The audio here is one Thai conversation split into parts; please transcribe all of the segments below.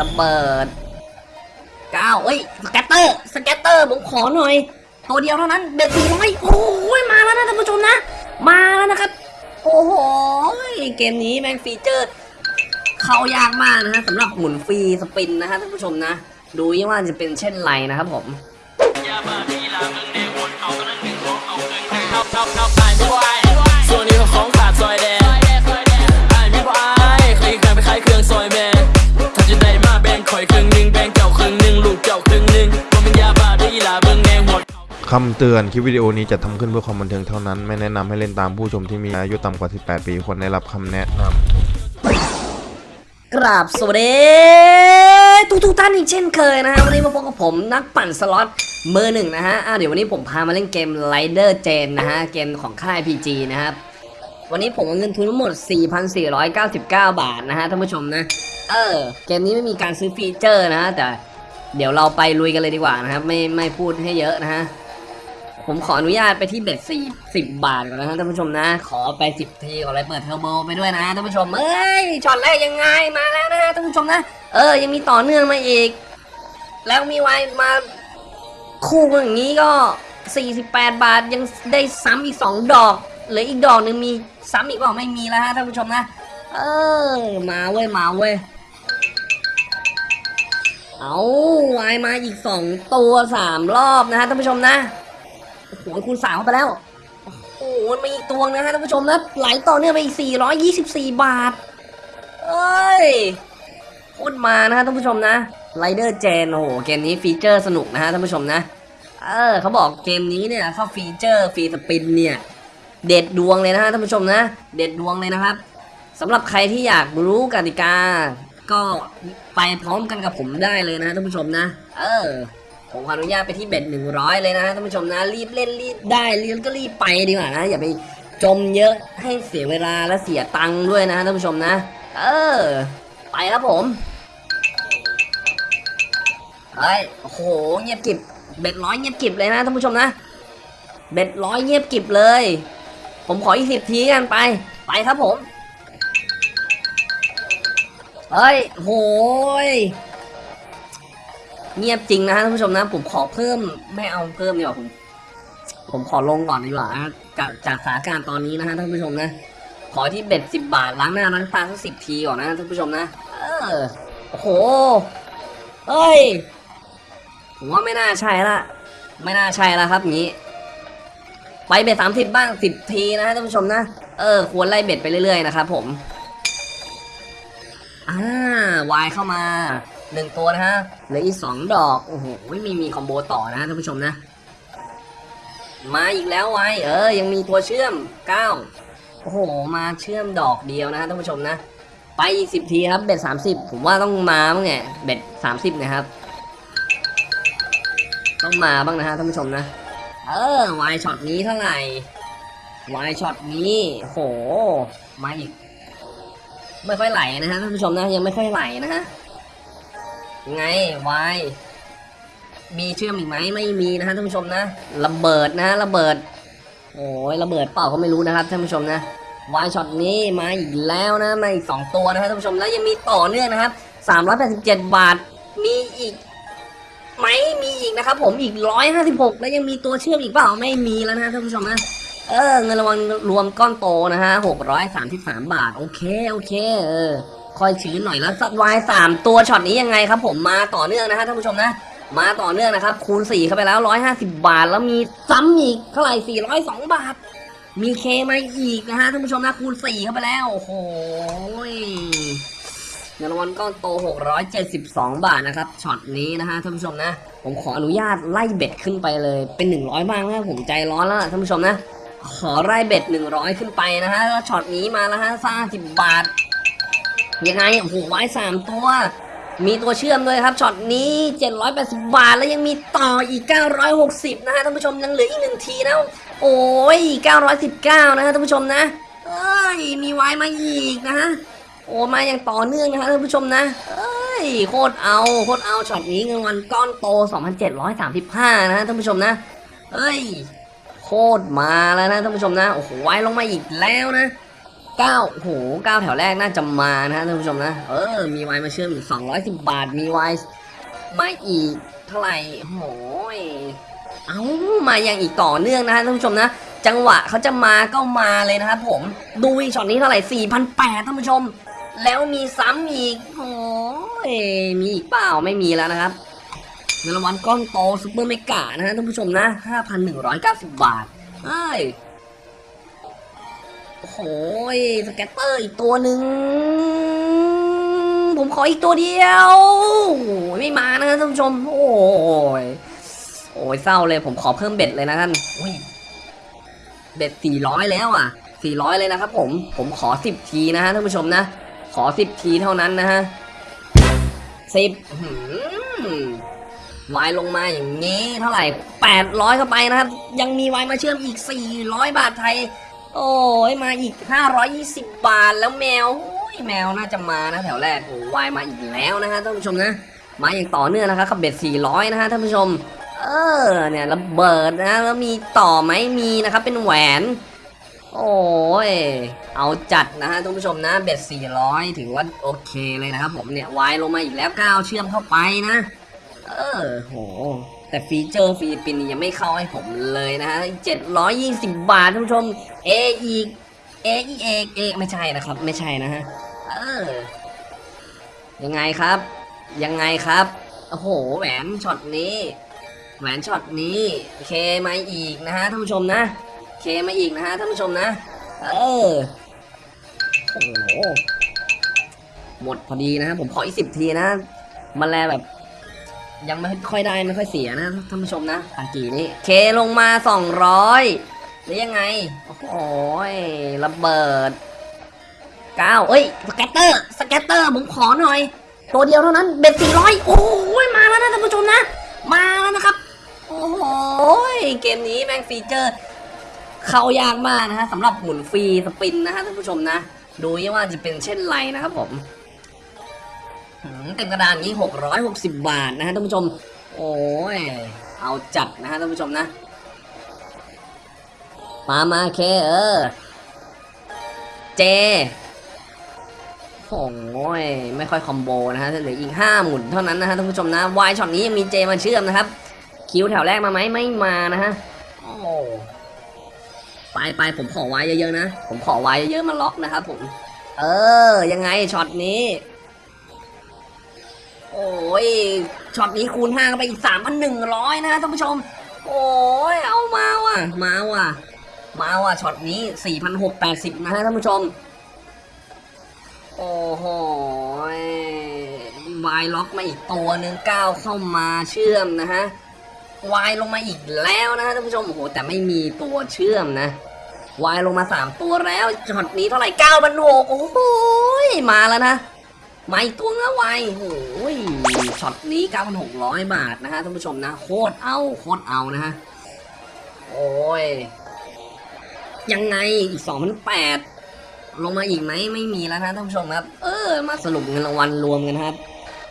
ระเบิดเก้าเอ้ยสแกตเตอร์สแกตเตอร์ผมขอหน่อยตัวเดียวเท่านั้นเบ็ดสี่ร้อยโอ้ยมาแล้วนะท่านผู้ชมนะ มาแล้วนะครับ โอ้โหเกมนี้แม่งฟีเจอร์เข้ายากมากนะฮะสำหรับหมุนฟรีสปินนะฮะท่านผู้ชมนะ ดูยี่ว่าจะเป็นเช่นไรนะครับผมส่วนนี้ของขาดซอยแดงไอ้มีบ่อายเคยเคยไปขายเครื่องซอยแม่ คำเตือนคลิปวิดีโอนี้จะทำขึ้นเพื่อความบันเทิงเท่านั้น ไม่แนะนำให้เล่นตามผู้ชมที่มีอายุต่ำกว่า 18 ปีควรได้รับคำแนะนำกราบสวัสดีทุกทุกท่านอีกเช่นเคยนะฮะวันนี้มาพบกับผมนักปั่นสล็อตเบอร์หนึ่งนะฮะอะเดี๋ยววันนี้ผมพามาเล่นเกม Rider Gen นะฮะเกมของค่าย PG นะครับวันนี้ผมเอาเงินทุนทั้งหมด 4,499 บาทนะฮะท่านผู้ชมนะเออเกมนี้ไม่มีการซื้อ feature นะฮะแต่เดี๋ยวเราไปลุยกันเลยดีกว่านะครับไม่ไม่พูดให้เยอะนะฮะ ผมขออนุญาตไปที่ bet สี่สิบบาทก่อนนะฮะท่านผู้ชมนะ ขอไปสิบทีก่อนเลยเปิดเทอร์โบไปด้วยนะท่านผู้ชมเอ้ยช็อตแรกยังไงมาแล้วนะท่านผู้ชมนะ เออ ยังมีต่อเนื่องมาอีก แล้วมีไว้มาคู่อย่างนี้ก็ 48 บาทยังได้ซ้ำอีก 2 ดอกเหลืออีกดอกหนึ่งมีซ้ำอีกเปล่าไม่มีแล้วฮะท่านผู้ชมนะ เออ มาเว้ย มาเว้ย เอาไวมาอีกสองตัวสามรอบนะฮะท่านผู้ชมนะ โอ้โหคูณสามเข้าไปแล้ว โอ้โหมันมีอีกตัวนะฮะท่านผู้ชมนะไหลต่อเนื่องไปอีก 424 บาท เอ้ยโคตรมานะฮะท่านผู้ชมนะRaider Jane โอ้โหเกมนี้ feature สนุกนะฮะท่านผู้ชมนะ เออเขาบอกเกมนี้เนี่ยเข้า feature free spin เนี่ย เด็ดดวงเลยนะฮะท่านผู้ชมนะ เด็ดดวงเลยนะครับสำหรับใครที่อยากรู้กติกา ก็ไปพร้อมกันกับผมได้เลยนะท่านผู้ชมนะ เออ ผมขออนุญาตไปที่ bet หนึ่งร้อยเลยนะท่านผู้ชมนะรีบเล่นรีบได้รีบก็รีบไปดีกว่านะอย่าไปจมเยอะให้เสียเวลาและเสียตังค์ด้วยนะท่านผู้ชมนะ เออ ไปครับผมเฮ้ยโอ้โหเงียบกิบเบ็ดร้อยเงียบกิบเลยนะท่านผู้ชมนะเบ็ดร้อยเงียบกิบเลย ผมขออีกสิบทีกันไป ไปครับผมเฮ้ยโหย เงียบจริงนะฮะท่านผู้ชมนะ ผมขอเพิ่มไม่เอาเพิ่มดีกว่าผม ผมขอลงก่อนดีกว่าจากจากสถานการณ์ตอนนี้นะฮะท่านผู้ชมนะ ขอที่เบ็ดสิบบาทล้างหน้าล้างตาสักสิบทีก่อนนะท่านผู้ชมนะเออโอ้โหเฮ้ยผมว่าไม่น่าใช่ละไม่น่าใช่ละครับงี้ ไปเบ็ดสามสิบบ้างสิบทีนะฮะท่านผู้ชมนะเออควรไล่เบ็ดไปเรื่อยๆนะครับผมอ่าวายเข้ามา หนึ่งตัวนะฮะเหลืออีกสองดอก โอ้โห ไม่มีมีคอมโบต่อนะท่านผู้ชมนะ มาอีกแล้ววายเออ ยังมีตัวเชื่อมเก้าโอ้โห มาเชื่อมดอกเดียวนะท่านผู้ชมนะ ไปอีกสิบทีครับ bet สามสิบผมว่าต้องมาบ้างเนี่ย bet สามสิบนะครับ ต้องมาบ้างนะฮะท่านผู้ชมนะ เออวายช็อตนี้เท่าไหร่วายช็อตนี้โห มาอีก ไม่ค่อยไหลนะฮะท่านผู้ชมนะ ยังไม่ค่อยไหลนะฮะ ไงวายมีเชื่อมอีกไหมไม่มีนะฮะท่านผู้ชมนะระเบิดนะระเบิดโอ้ยระเบิดเปล่าก็ไม่รู้นะครับท่านผู้ชมนะวายช็อตนี้มาอีกแล้วนะมาอีกสองตัวนะครับท่านผู้ชมแล้วยังมีต่อเนื่องนะครับสามร้อยแปดสิบเจ็ดบาทมีอีกไหมมีอีกนะครับ ผมอีกร้อยห้าสิบหกแล้วยังมีตัวเชื่อมอีกเปล่าไม่มีแล้วนะท่านผู้ชมนะเออเงินรางวัลรวมก้อนโตนะฮะหกร้อยสามสิบสามบาท โอเค โอเค เออ ค่อยชื้นหน่อยแล้วสัตว์ wild สามตัวช็อตนี้ยังไงครับ ผมมาต่อเนื่องนะฮะท่านผู้ชมนะ มาต่อเนื่องนะครับ คูณสี่เข้าไปแล้วร้อยห้าสิบบาท แล้วมีซ้ำอีกเท่าไหร่สี่ร้อยสองบาท มี K มาอีกนะฮะท่านผู้ชมนะคูณสี่เข้าไปแล้วโอ้โหเงินรางวัลก้อนโต 672 บาทนะครับช็อตนี้นะฮะท่านผู้ชมนะ ผมขออนุญาตไล่ bet ขึ้นไปเลยเป็น 100 บ้างนะผมใจร้อนแล้วท่านผู้ชมนะ ขอไล่ bet 100 ขึ้นไปนะฮะแล้วช็อตนี้มาแล้วฮะสามสิบบาท ยังไงโอ้โหไว้สามตัว มีตัวเชื่อมด้วยครับช็อตนี้ 780 บาทแล้วยังมีต่ออีก 960 นะฮะท่านผู้ชมยังเหลืออีกหนึ่งทีนะโอ้ย 919 นะฮะท่านผู้ชมนะเอ้ยมีไว้มาอีกนะฮะโอ้มาอย่างต่อเนื่องนะฮะท่านผู้ชมนะ เอ้ยโคตรเอาโคตรเอาช็อตนี้เงินรางวัลก้อนโต 2,735 นะฮะท่านผู้ชมนะเอ้ยโคตรมาแล้วนะท่านผู้ชมนะโอ้โหไว้ลงมาอีกแล้วนะ เก้าโหเก้าแถวแรกน่าจะมานะท่านผู้ชมนะ เออ มีไวมาเชื่อมอีกสองร้อยสิบบาท มีไวน์มาอีกเท่าไหร่โหยเอามาอย่างอีกต่อเนื่องนะท่านผู้ชมนะ จังหวะเขาจะมาก็มาเลยนะครับผม ดูอีกช็อตนี้เท่าไหร่สี่พันแปดท่านผู้ชม แล้วมีซ้ำอีกโอ้ยมีอีกเปล่าไม่มีแล้วนะครับเงินรางวัลก้อนโต super mega นะฮะท่านผู้ชมนะห้าพันหนึ่งร้อยเก้าสิบบาทเอ้ย โอ้โหย scatter อีกตัวหนึ่ง ผมขออีกตัวเดียวไม่มานะท่านผู้ชม โอ้ยโอ้ยเศร้าเลยผมขอเพิ่ม bet เลยนะท่าน bet สี่ร้อยแล้วอะสี่ร้อยเลยนะครับผมผมขอสิบทีนะฮะท่านผู้ชมนะ ขอสิบทีเท่านั้นนะฮะสิบวายลงมาอย่างนี้เท่าไหร่แปดร้อยเข้าไปนะครับ ยังมีวายมาเชื่อมอีกสี่ร้อยบาทไทย โอ้ยมาอีก 520 บาทแล้วแมวโอ้ยแมวน่าจะมานะแถวแรกโอ้วายมาอีกแล้วนะฮะท่านผู้ชมนะ มาอย่างต่อเนื่องนะครับขับเบ็ด400 นะฮะท่านผู้ชม เออเนี่ยระเบิดนะแล้วมีต่อไหมมีนะครับเป็นแหวน โอ้ยเอาจัดนะฮะท่านผู้ชมนะเบ็ด400 ถือว่าโอเคเลยนะครับผมเนี่ยวายลงมาอีกแล้วก้าวเชื่อมเข้าไปนะ เออโห แต่ฟีเจอร์ฟิลิปปินส์ยังไม่เข้าให้ผมเลยนะฮะ720 บาทท่านผู้ชมเออีกเออีเอกเอไม่ใช่นะครับ ไม่ใช่นะฮะ เออ ยังไงครับ ยังไงครับ โอ้โห แหวนช็อตนี้ แหวนช็อตนี้ K มาอีกนะฮะท่านผู้ชมนะ K มาอีกนะฮะท่านผู้ชมนะ เออ โอ้โห หมดพอดีนะฮะผมขออีกสิบทีนะ มันแลแบบ ยังไม่ค่อยได้ไม่ค่อยเสียนะท่านผู้ชมนะตากีนี่เคลงมาสองร้อยหรือยังไง โอ้ยระเบิดเก้าเอ้ย scatter scatter ผมขอหน่อย ตัวเดียวเท่านั้นเบ็ดสี่ร้อยโอ้ยมาแล้วนะท่านผู้ชมนะ มาแล้วนะครับ โอ้โหยเกมนี้แม่งฟีเจอร์ เข้ายากมากนะฮะสำหรับหมุนฟรีสปินนะฮะท่านผู้ชมนะ ดูว่าจะเป็นเช่นไรนะครับผม เต็มกระดานนี้หกร้อยหกสิบบาทนะฮะท่านผู้ชม โอ้ย เอาจัดนะฮะท่านผู้ชมนะ มามาเคเออ J โอ้ย ไม่ค่อย combo นะฮะเหลืออีกห้าหมุนเท่านั้นนะฮะท่านผู้ชมนะ วายช็อตนี้ยังมี J มาเชื่อมนะครับ Q แถวแรกมาไหมไม่มานะฮะ โอ้ไปไปผมขอไว้เยอะๆนะ ผมขอไว้เยอะๆมาล็อกนะครับผม เออ ยังไงช็อตนี้ โอ้ยช็อตนี้คูณห้าไปอีกสามพันหนึ่งร้อยนะท่านผู้ชม โอ้ยเอามาว่ะ มาว่ะ มาว่ะช็อตนี้สี่พันหกแปดสิบนะฮะท่านผู้ชม โอ้โหวายล็อกมาอีกตัวหนึ่งเก้าเข้ามาเชื่อมนะฮะวายลงมาอีกแล้วนะฮะท่านผู้ชมโอ้โหแต่ไม่มีตัวเชื่อมนะวายลงมาสามตัวแล้วช็อตนี้เท่าไหร่เก้าพันหกโอ้โหมาแล้วนะ มาอีกตัวนะวายโอ้ยช็อตนี้9,600บาทนะฮะท่านผู้ชมนะโคตรเอาโคตรเอานะฮะโอ้ยยังไงอีก2,800ลงมาอีกไหมไม่มีแล้วนะท่านผู้ชมครับ เออมาสรุปเงินรางวัลรวมกันครับ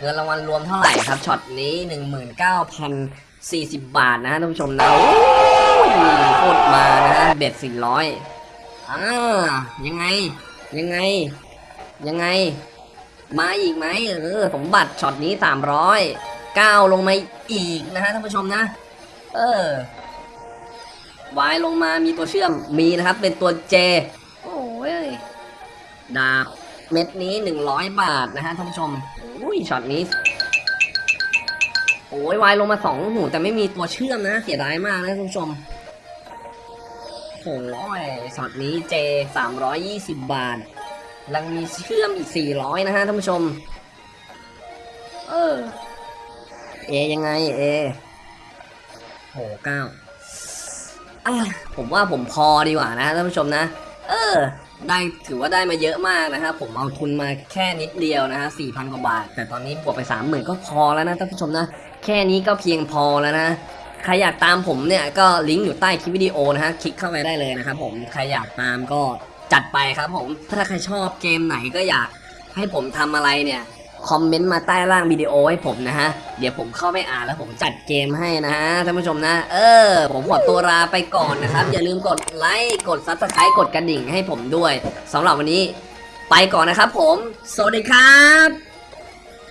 เงินรางวัลรวมเท่าไหร่ครับช็อตนี้19,040บบาทนะท่านผู้ชมนะโอ้ยโคตรมานะฮะเบ็ด400อ่ายังไงยังไง ยังไง มาอีกไหมเออสมบัติช็อตนี้สามร้อยเก้าลงมาอีกนะฮะท่านผู้ชมนะ เออวายลงมามีตัวเชื่อมมีนะครับ เป็นตัว J โอ้ยดาบเม็ดนี้หนึ่งร้อยบาทนะฮะท่านผู้ชมอุ้ยช็อตนี้โอ้ยวายลงมาสองหูแต่ไม่มีตัวเชื่อมนะ เสียดายมากนะท่านผู้ชมโอ้ยช็อตนี้เจสามร้อยยี่สิบบาท ยังมีเชื่อมอีก 400 นะฮะท่านผู้ชม เออ เอยังไงเอโหเก้าอะผมว่าผมพอดีกว่านะท่านผู้ชมนะ เออ ได้ถือว่าได้มาเยอะมากนะครับผมเอาทุนมาแค่นิดเดียวนะฮะ4,000กว่าบาท แต่ตอนนี้บวกไป30,000ก็พอแล้วนะท่านผู้ชมนะ แค่นี้ก็เพียงพอแล้วนะใครอยากตามผมเนี่ยก็ลิงก์อยู่ใต้คลิปวิดีโอนะฮะ คลิกเข้าไปได้เลยนะครับผม ใครอยากตามก็ จัดไปครับผม ถ้าใครชอบเกมไหนก็อยากให้ผมทำอะไรเนี่ย คอมเมนต์มาใต้ล่างวิดีโอให้ผมนะฮะ เดี๋ยวผมเข้าไปอ่านแล้วผมจัดเกมให้นะฮะท่านผู้ชมนะ เออ ผมขอตัวลาไปก่อนนะครับ อย่าลืมกดไลค์กด subscribe กดกระดิ่งให้ผมด้วยสำหรับวันนี้ ไปก่อนนะครับผม สวัสดีครับ